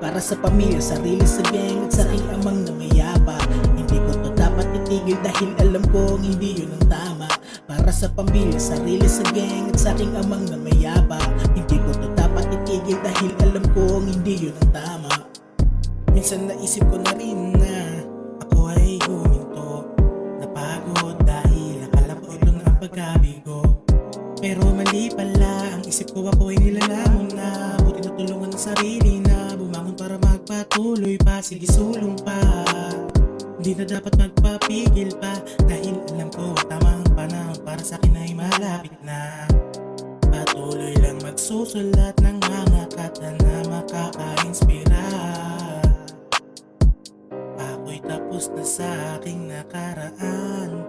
Para sa pamilya, sarili sa gang at sa aking amang na mayapa Hindi ko to dapat itigil dahil alam kong hindi yun ang tama. Para sa pamilya, sarili sa gang at sa aking amang na mayapa Hindi ko to dapat itigil dahil alam kong hindi yun ang tama. Minsan naisip ko na rin na ako ay huminto. Napagod dahil akala ko ito na ang pagkabigo. Pero mali pala ang isip ko ako ay nilalamon na. Buti natulungan ng sarili na para magpatuloy pa Sige sulong pa. Hindi na dapat magpapigil pa Dahil alam ko tamang panahon. Para sa akin ay malapit na. Patuloy lang magsusulat ng mga kata na makaka-inspira. Ako'y tapos na sa aking nakaraan.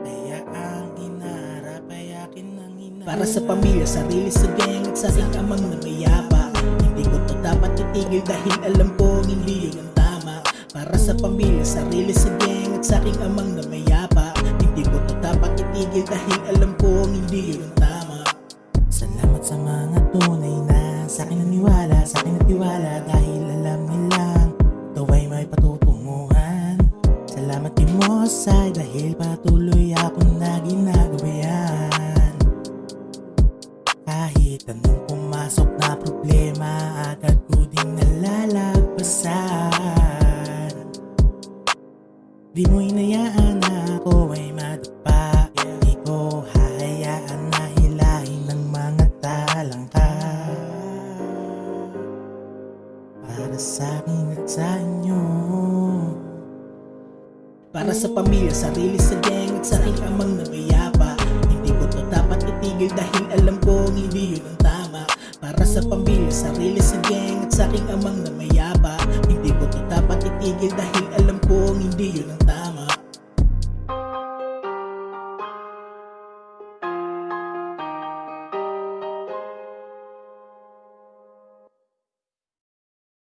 Kaya ang hinarap ay akin ang hinarap Para sa pamilya, sarili sa gang sa amang na mayapa itigil dahil alam kong hindi yun ang tama. Para sa pamilya, sarili sa gang at sa aking amang na mayapa. Hindi ko to dapat itigil dahil alam kong hindi yun ang tama. Salamat sa mga tunay na sa akin naniwala, sa akin natiwala. Dahil alam nilang ito ay may patutunguhan. Salamat din mo sa dahil patuloy akong na ginagawa Di mo inayaan na ako ay madapa Di ko. Hahayaan na hilahin ng mga talangka. Para sa akin at sa inyo. Para sa pamilya, sarili sa gang at sa amang na mayapa Hindi ko to dapat itigil dahil alam kong hindi yun ang tama. Para sa pamilya, sarili sa gang at sa amang na mayapa Hindi ko to dapat itigil dahil